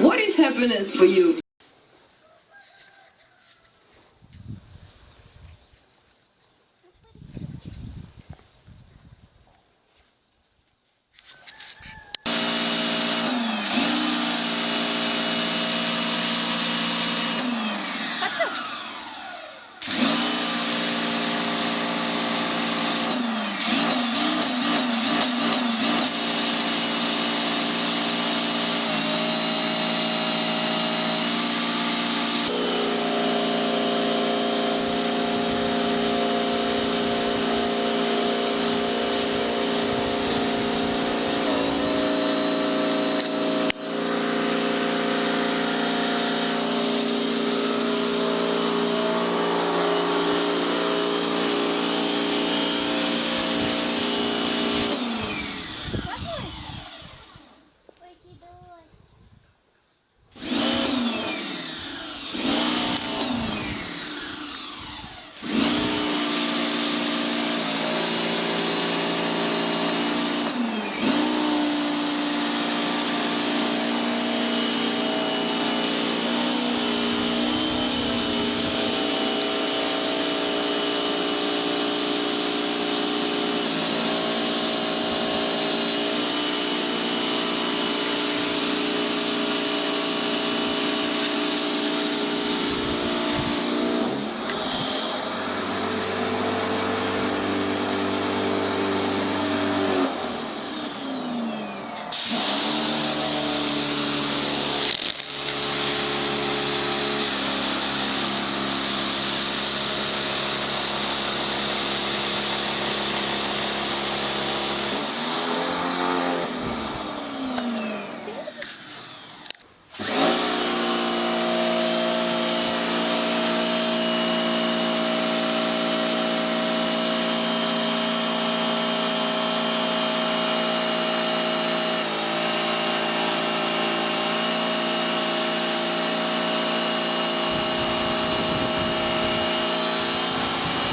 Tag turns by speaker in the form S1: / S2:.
S1: What is happiness for you?
S2: Yeah.